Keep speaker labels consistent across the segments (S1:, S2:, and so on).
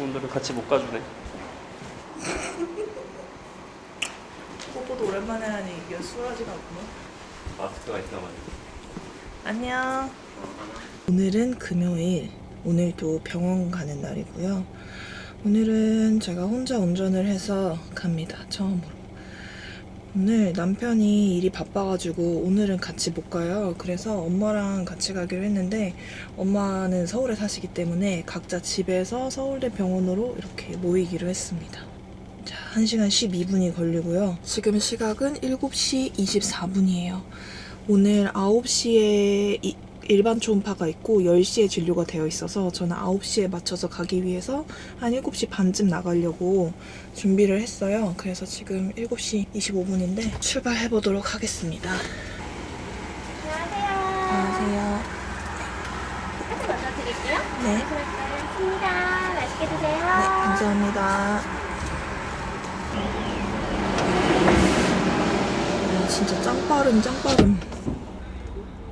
S1: 오늘은 같이 못 가주네.
S2: 뽀뽀도 오랜만에 하니 이게 수월하지가 않구나.
S1: 마스크가 있단 말이야.
S2: 안녕. 오늘은 금요일. 오늘도 병원 가는 날이고요. 오늘은 제가 혼자 운전을 해서 갑니다. 처음으로. 오늘 남편이 일이 바빠가지고 오늘은 같이 못 가요. 그래서 엄마랑 같이 가기로 했는데 엄마는 서울에 사시기 때문에 각자 집에서 서울대 병원으로 이렇게 모이기로 했습니다. 자, 1시간 12분이 걸리고요. 지금 시각은 7시 24분이에요. 오늘 9시에 일반 초음파가 있고 10시에 진료가 되어 있어서 저는 9시에 맞춰서 가기 위해서 한 7시 반쯤 나가려고 준비를 했어요. 그래서 지금 7시 25분인데 출발해 보도록 하겠습니다. 안녕하세요.
S3: 조금 먼저 드릴게요.
S2: 네.
S3: 고맙습니다. 맛있게 드세요.
S2: 네, 감사합니다. 아, 진짜 짱 빠름, 짱 빠름.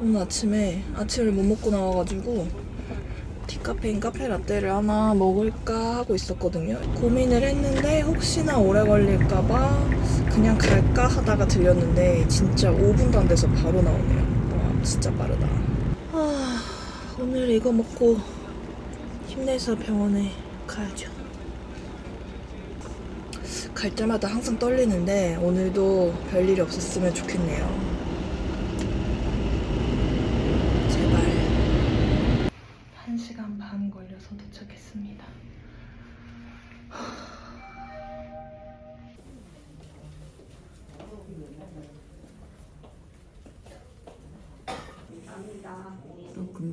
S2: 오늘 아침에 아침을 못 먹고 나와가지고 디카페인 카페 라떼를 하나 먹을까 하고 있었거든요. 고민을 했는데 혹시나 오래 걸릴까봐 그냥 갈까 하다가 들렸는데 진짜 5분도 안 돼서 바로 나오네요. 와, 진짜 빠르다. 아, 오늘 이거 먹고 힘내서 병원에 가야죠. 갈 때마다 항상 떨리는데 오늘도 별일이 없었으면 좋겠네요.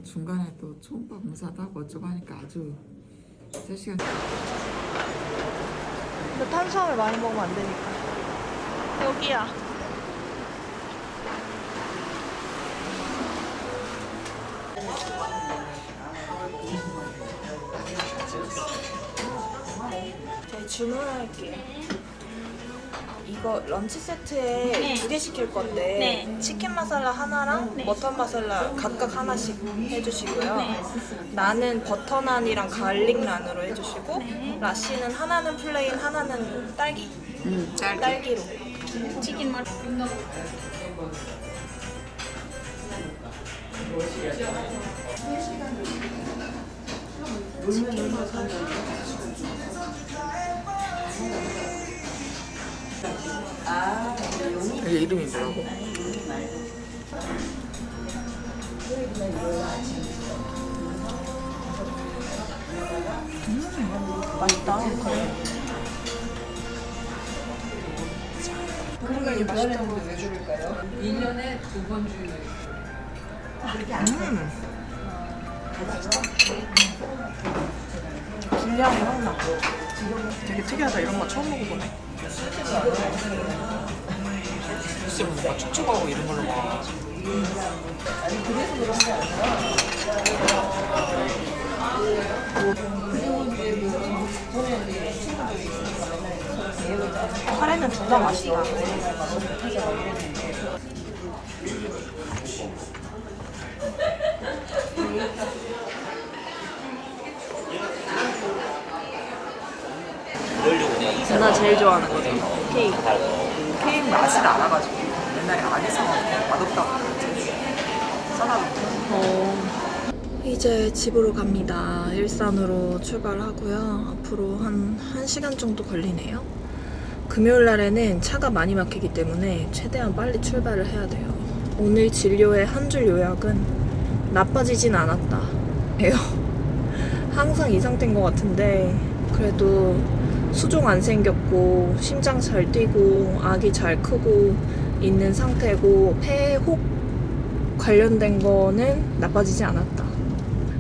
S4: 중간에 또 초음파 검사도 하고 어쩌고 하니까 아주 3시간
S2: 근데 탄수화물 많이 먹으면 안 되니까. 여기야. 저희 주문할게요. 이거 런치 세트에
S3: 네.
S2: 두개 시킬 건데
S3: 네.
S2: 치킨 마살라 하나랑
S3: 네.
S2: 머터 마살라 각각 하나씩 해주시고요.
S3: 네.
S2: 나는 버터 난이랑 garlic 난으로 해주시고
S3: 네.
S2: 라씨는 하나는 plain 하나는 딸기
S4: 음, 짧게
S2: 딸기로
S3: 치킨 머리.
S4: 이게 이름이 뭐라고?
S2: 맛있다 그래 그러니까 맛있다고 왜 줄까요? 1년에 두 번 주는 음 분량이 확 나. 되게 특이하다 이런 거 처음 먹어보네
S4: 글쎄 뭔가 촉촉하고 이런 걸로 먹어
S2: 카레는 둘다 맛있다. 나 제일 좋아하는 거죠 케이크.
S4: 케이크 맛을 알아가지고 옛날에 안에서 맛없다고 써놔도
S2: 이제 집으로 갑니다. 일산으로 출발하고요. 앞으로 한 1시간 정도 걸리네요. 금요일 날에는 차가 많이 막히기 때문에 최대한 빨리 출발을 해야 돼요. 오늘 진료의 한 줄 요약은 나빠지진 않았다. 예요. 항상 이 상태인 것 같은데 그래도 수종 안 생겼고 심장 잘 뛰고 아기 잘 크고 있는 상태고 폐혹 관련된 거는 나빠지지 않았다.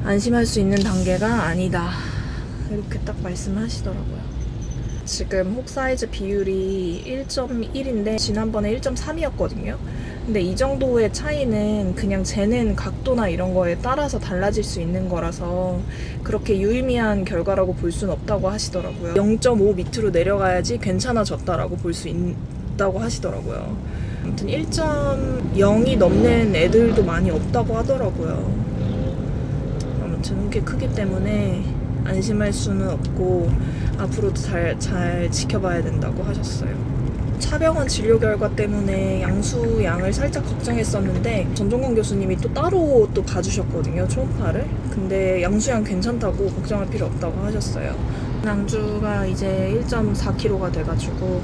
S2: 안심할 수 있는 단계가 아니다. 이렇게 딱 말씀하시더라고요. 지금 혹 사이즈 비율이 1.1인데 지난번에 1.3이었거든요. 근데 이 정도의 차이는 그냥 재는 각도나 이런 거에 따라서 달라질 수 있는 거라서 그렇게 유의미한 결과라고 볼 수는 없다고 하시더라고요. 0.5 밑으로 내려가야지 괜찮아졌다라고 볼 수 있 다고 하시더라고요. 아무튼 1.0이 넘는 애들도 많이 없다고 하더라고요. 아무튼 그게 크기 때문에 안심할 수는 없고 앞으로도 잘, 잘 지켜봐야 된다고 하셨어요. 차병원 진료 결과 때문에 양수 양을 살짝 걱정했었는데 전종건 교수님이 또 따로 또 봐주셨거든요 초음파를 근데 양수양 괜찮다고 걱정할 필요 없다고 하셨어요 낭주가 이제 1.4kg가 돼가지고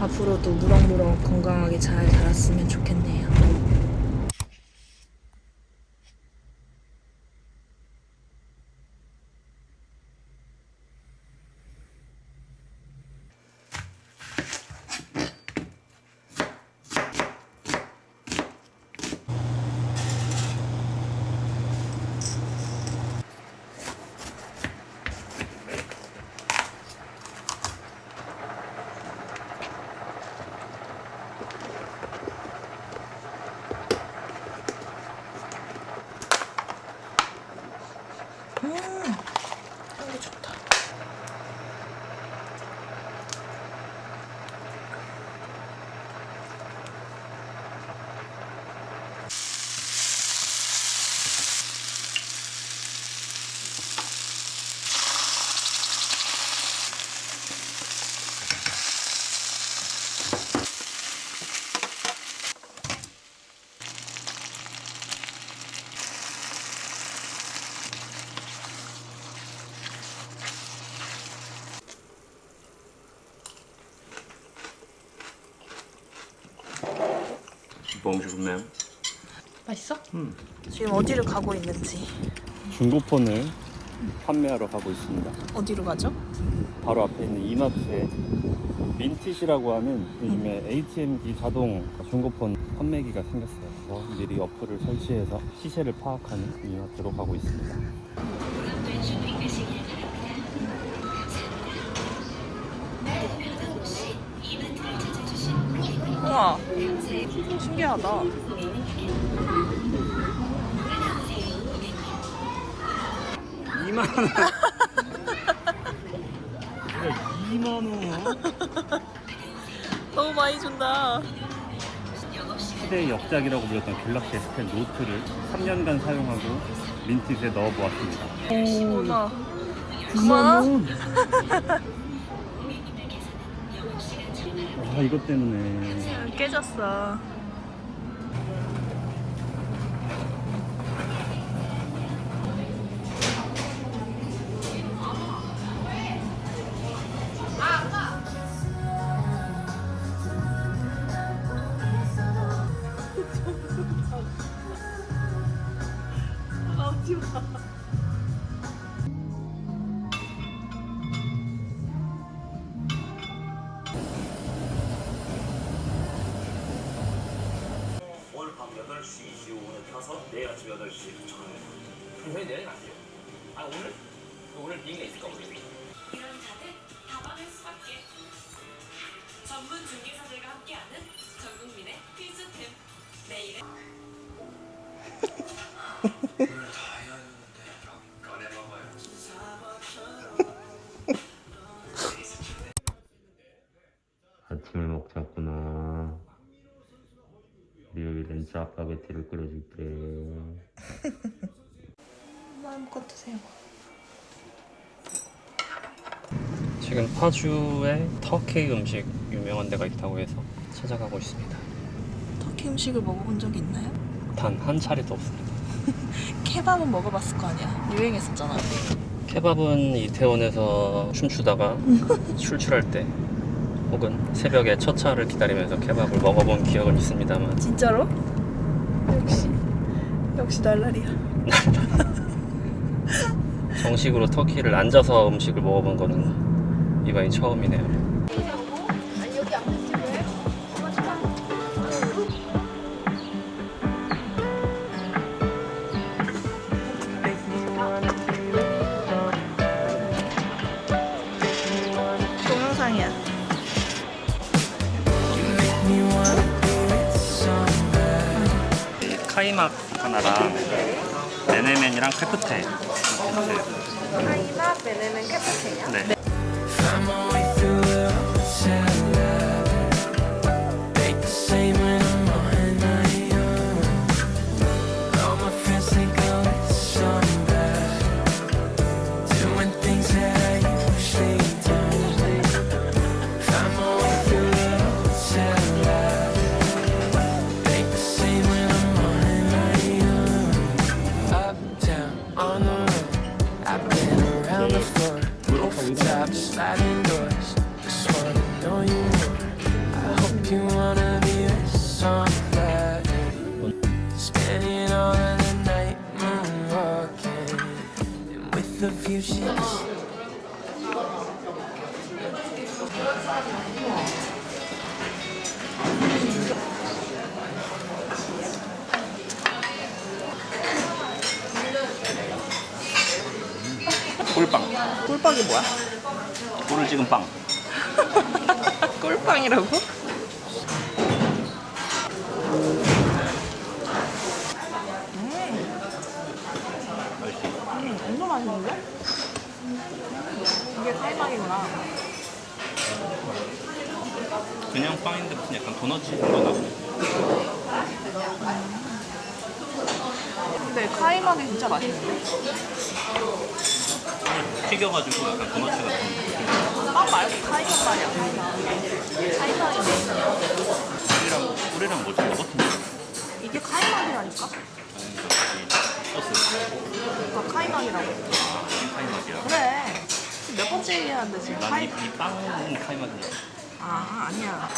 S2: 앞으로도 무럭무럭 건강하게 잘 자랐으면 좋겠네요 향기 좋다
S1: Même.
S2: 맛있어? 지금 어디를 가고 있는지
S1: 중고폰을 판매하러 가고 있습니다.
S2: 어디로 가죠?
S1: 바로 앞에 있는 이마트에 민티시라고 하는 요즘에 ATM기 자동 중고폰 판매기가 생겼어요. 그래서 미리 어플을 설치해서 시세를 파악하는 이마트로 가고 있습니다.
S2: 우와 신기하다
S1: 2만 원. 2만 원.
S2: 너무 많이 준다
S1: 시대의 역작이라고 불렸던 갤럭시 S10 노트를 3년간 사용하고 민티스에 넣어보았습니다.
S2: 우와 9만원?
S1: 아 이것 때문에.
S2: 깨졌어
S1: 지금 파주에 터키 음식 유명한 데가 있다고 해서 찾아가고 있습니다.
S2: 터키 음식을 먹어본 적이 있나요?
S1: 단 한 차례도 없습니다.
S2: 케밥은 먹어봤을 거 아니야? 유행했었잖아.
S1: 케밥은 이태원에서 춤추다가 출출할 때 혹은 새벽에 첫 차를 기다리면서 케밥을 먹어본 기억은 있습니다만.
S2: 진짜로? 역시. 역시 날라리야.
S1: 정식으로 터키를 앉아서 음식을 먹어본 거는 이번이 처음이네요 카이막 하나랑 메네멘이랑 크프테
S2: 카이막, 메네멘, 크프테요?
S1: 네.
S5: I'm always taps.
S1: 꿀을 찍은 빵.
S2: 꿀빵이라고?
S1: 맛있지?
S2: 음, 엄청 맛있는데? 이게 카이막이구나.
S1: 그냥 빵인데 무슨 약간 도넛 정도 나고.
S2: 근데 카이막이 진짜 맛있는데?
S1: 튀겨가지고 약간 도넛 같은.
S2: 빵 말고 카이막 말이야. 메인이야.
S1: 꿀이랑 꿀이랑 뭐지? 뭐 같은데?
S2: 이게 카이막이라니까?
S1: 소스.
S2: 아, 카이막이라고.
S1: 카이막이야.
S2: 그래. 지금 몇 번째 얘기하는데 지금 카이...
S1: 난이 이 빵은 카이막이야.
S2: 아, 아니야.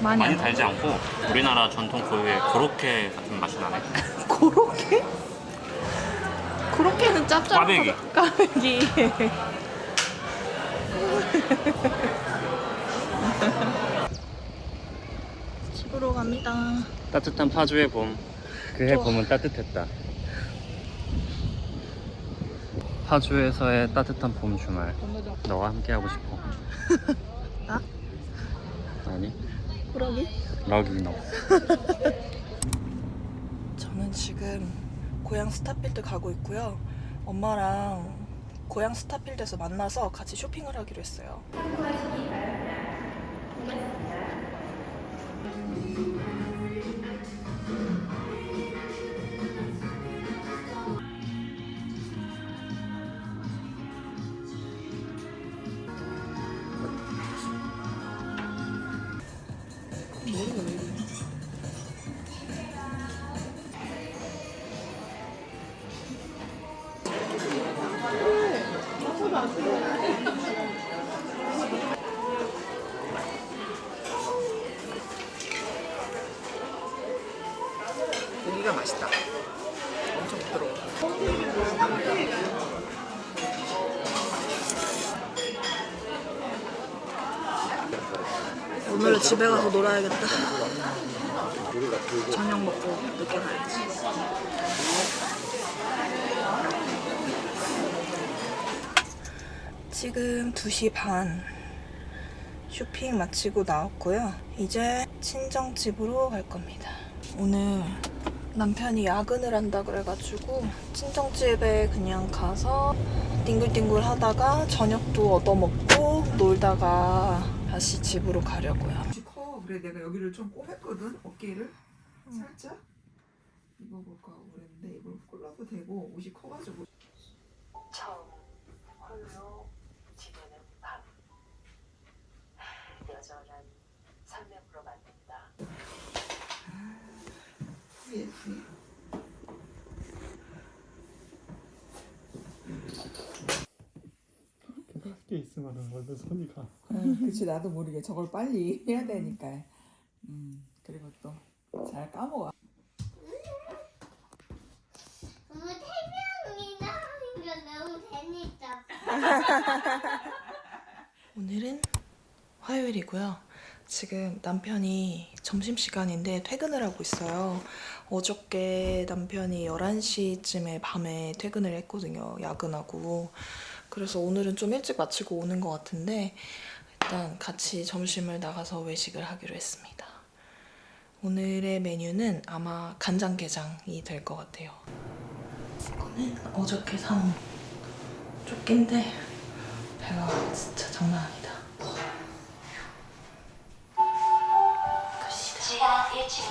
S2: 많이,
S1: 많이
S2: 안
S1: 달지 않고 우리나라 전통 고유의 고로케 같은 맛이 나네.
S2: 고로케? 고로케는 짭짤.
S1: 꽈배기.
S2: 꽈배기. 집으로 갑니다.
S1: 따뜻한 파주의 봄. 그해. 봄은 따뜻했다. 파주에서의 따뜻한 봄 주말. 너와 함께 하고 싶어.
S2: 나?
S1: 아니? 럭이 너.
S2: 저는 지금 고향 스타필드 가고 있고요. 엄마랑 고향 스타필드에서 만나서 같이 쇼핑을 하기로 했어요. 오늘은 집에 가서 놀아야겠다. 저녁 먹고 늦게 가야지. 지금 2시 반 쇼핑 마치고 나왔고요. 이제 친정집으로 갈 겁니다. 오늘 남편이 야근을 한다 그래가지고 친정집에 그냥 가서 뒹굴뒹굴 하다가 저녁도 얻어먹고 놀다가 다시 집으로 가려고요.
S4: 커. 그래 내가 여기를 좀 꼬맸거든 어깨를. 살짝. 입어볼까 하고 그랬는데 이걸 콜라도 되고 옷이 커가지고.
S6: 처음 홀로 지내는 밤 여전한 삶으로 만든다
S4: 예쁘
S1: 있으면 원래 손이 가.
S4: 그치 나도 모르게 저걸 빨리 해야 되니까 음 그리고 또 잘 까먹어
S3: 너무 태명이다. 이거 너무 재밌다.
S2: 오늘은 화요일이고요. 지금 남편이 점심시간인데 퇴근을 하고 있어요. 어저께 남편이 11시쯤에 밤에 퇴근을 했거든요. 야근하고. 그래서 오늘은 좀 일찍 마치고 오는 것 같은데 일단 같이 점심을 나가서 외식을 하기로 했습니다. 오늘의 메뉴는 아마 간장게장이 될 것 같아요. 이거는 어저께 산 조끼인데 배가 진짜 장난 아니다. 갑시다.
S7: 지하 1층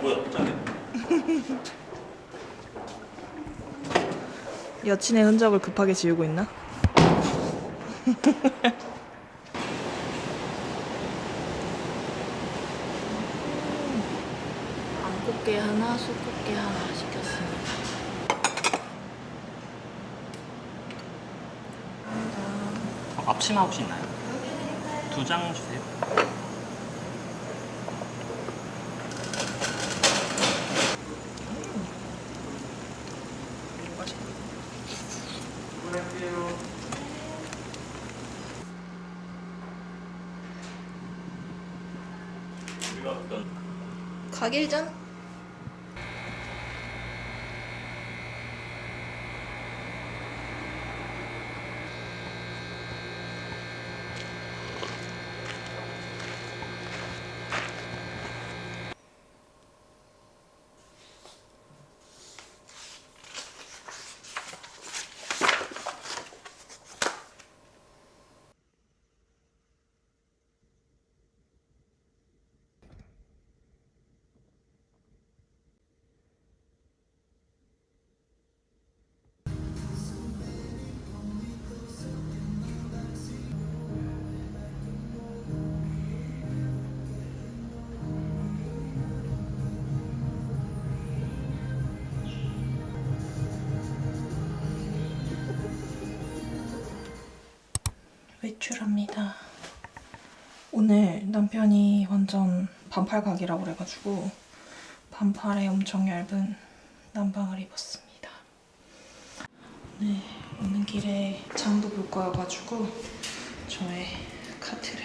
S8: 뭐야 짱이
S2: 여친의 흔적을 급하게 지우고 있나? 안꽃게 하나, 수꽃게 하나 시켰습니다.
S9: 앞치마 혹시 있나요? 두 장 주세요.
S8: 우리가 어떤
S2: 가길전? 외출합니다. 오늘 남편이 완전 반팔 각이라고 그래가지고 반팔에 엄청 얇은 난방을 입었습니다. 오늘 오는 길에 장도 볼 거여가지고 저의 카트를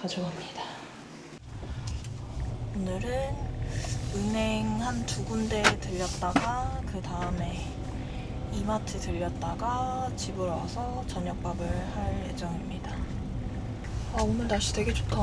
S2: 가져갑니다. 오늘은 은행 한 두 군데 들렸다가 그 다음에 이마트 들렸다가 집으로 와서 저녁밥을 할 예정입니다. 아 오늘 날씨 되게 좋다.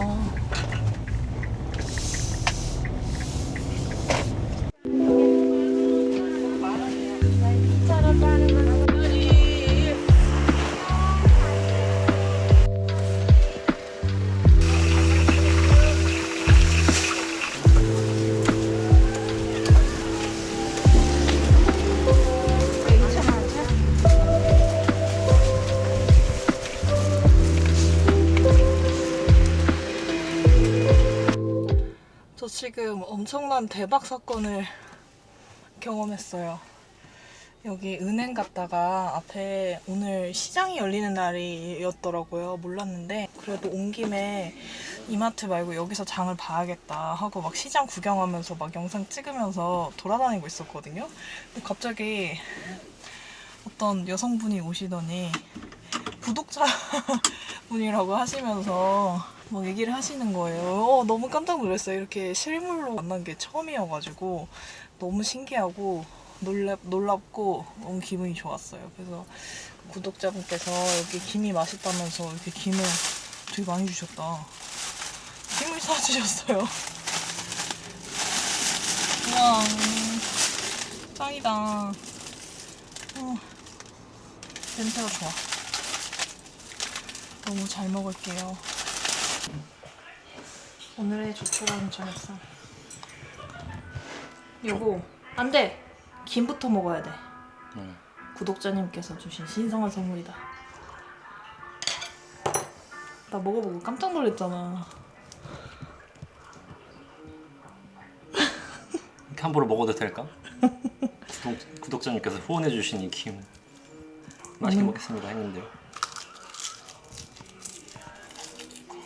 S2: 엄청난 대박 사건을 경험했어요. 여기 은행 갔다가 앞에 오늘 시장이 열리는 날이었더라고요. 몰랐는데 그래도 온 김에 이마트 말고 여기서 장을 봐야겠다 하고 막 시장 구경하면서 막 영상 찍으면서 돌아다니고 있었거든요. 근데 갑자기 어떤 여성분이 오시더니 구독자 분이라고 하시면서 막 얘기를 하시는 거예요. 어, 너무 깜짝 놀랐어요. 이렇게 실물로 만난 게 처음이어가지고 너무 신기하고 놀랍, 놀랍고 너무 기분이 좋았어요. 그래서 구독자분께서 여기 김이 맛있다면서 이렇게 김을 되게 많이 주셨다. 김을 사주셨어요. 우와, 음, 짱이다. 어, 냄새가 좋아. 너무 잘 먹을게요. 오늘의 조촐한 저녁상. 요거 안 돼. 김부터 먹어야 돼.
S10: 응.
S2: 구독자님께서 주신 신성한 선물이다. 나 먹어보고 깜짝 놀랐잖아.
S1: 이렇게 함부로 먹어도 될까? 구독, 구독자님께서 후원해주신 이 김 맛있게
S2: 음.
S1: 먹겠습니다 했는데요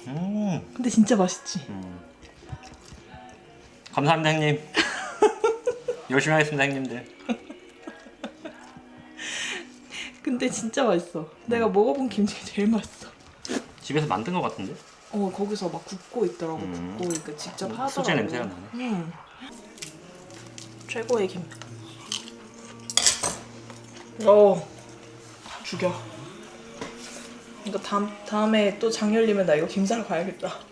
S1: 음,
S2: 근데 진짜 맛있지.
S1: 음. 감사합니다 형님 열심히 하겠습니다 형님들
S2: 근데 진짜 맛있어. 내가 먹어본 김 중에 제일 맛있어.
S1: 집에서 만든 것 같은데?
S2: 어 거기서 막 굽고 있더라고.
S1: 음.
S2: 굽고 그러니까 직접
S1: 음,
S2: 하더라고.
S1: 수제 냄새가 나네.
S2: 음. 최고의 김. 어 죽여. 이거 다음 다음에 또장 열리면 나 이거 김 사러 가야겠다.